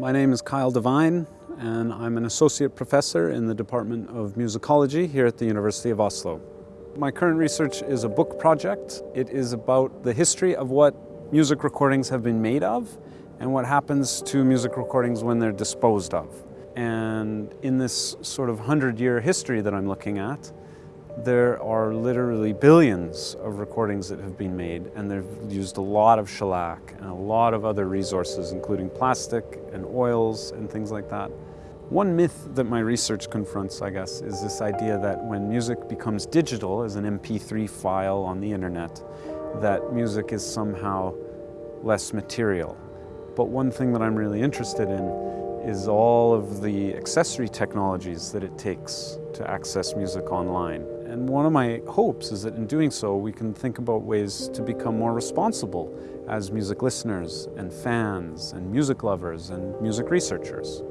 My name is Kyle Devine and I'm an associate professor in the Department of Musicology here at the University of Oslo. My current research is a book project. It is about the history of what music recordings have been made of and what happens to music recordings when they're disposed of. And in this sort of hundred-year history that I'm looking at, there are literally billions of recordings that have been made and they've used a lot of shellac and a lot of other resources including plastic and oils and things like that. One myth that my research confronts, I guess, is this idea that when music becomes digital as an MP3 file on the internet, that music is somehow less material. But one thing that I'm really interested in is all of the accessory technologies that it takes to access music online. And one of my hopes is that in doing so, we can think about ways to become more responsible as music listeners and fans and music lovers and music researchers.